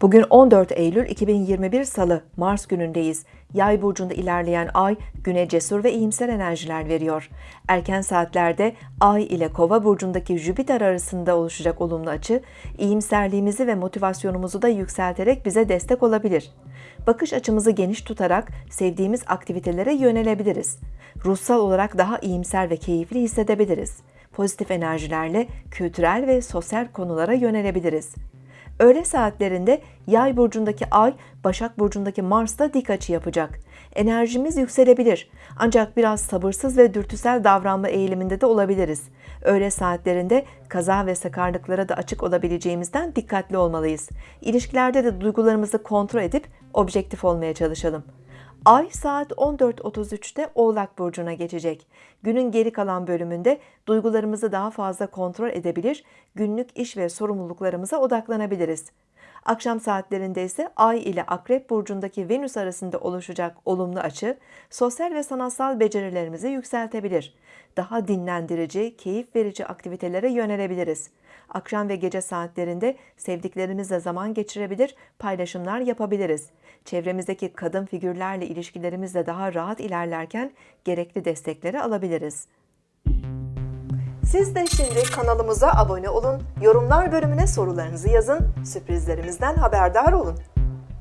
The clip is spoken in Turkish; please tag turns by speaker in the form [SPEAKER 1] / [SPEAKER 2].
[SPEAKER 1] Bugün 14 Eylül 2021 Salı, Mars günündeyiz. Yay burcunda ilerleyen ay güne cesur ve iyimser enerjiler veriyor. Erken saatlerde ay ile Kova burcundaki Jüpiter arasında oluşacak olumlu açı, iyimserliğimizi ve motivasyonumuzu da yükselterek bize destek olabilir. Bakış açımızı geniş tutarak sevdiğimiz aktivitelere yönelebiliriz. Ruhsal olarak daha iyimser ve keyifli hissedebiliriz. Pozitif enerjilerle kültürel ve sosyal konulara yönelebiliriz. Öğle saatlerinde Yay burcundaki Ay, Başak burcundaki Mars'ta dik açı yapacak. Enerjimiz yükselebilir. Ancak biraz sabırsız ve dürtüsel davranma eğiliminde de olabiliriz. Öğle saatlerinde kaza ve sakarlıklara da açık olabileceğimizden dikkatli olmalıyız. İlişkilerde de duygularımızı kontrol edip objektif olmaya çalışalım. Ay saat 14.33'te Oğlak Burcu'na geçecek. Günün geri kalan bölümünde duygularımızı daha fazla kontrol edebilir, günlük iş ve sorumluluklarımıza odaklanabiliriz. Akşam saatlerinde ise Ay ile Akrep Burcu'ndaki Venüs arasında oluşacak olumlu açı, sosyal ve sanatsal becerilerimizi yükseltebilir. Daha dinlendirici, keyif verici aktivitelere yönelebiliriz. Akşam ve gece saatlerinde sevdiklerimizle zaman geçirebilir, paylaşımlar yapabiliriz. Çevremizdeki kadın figürlerle ilişkilerimizle daha rahat ilerlerken gerekli destekleri alabiliriz. Siz de şimdi kanalımıza abone olun, yorumlar bölümüne sorularınızı yazın, sürprizlerimizden haberdar olun.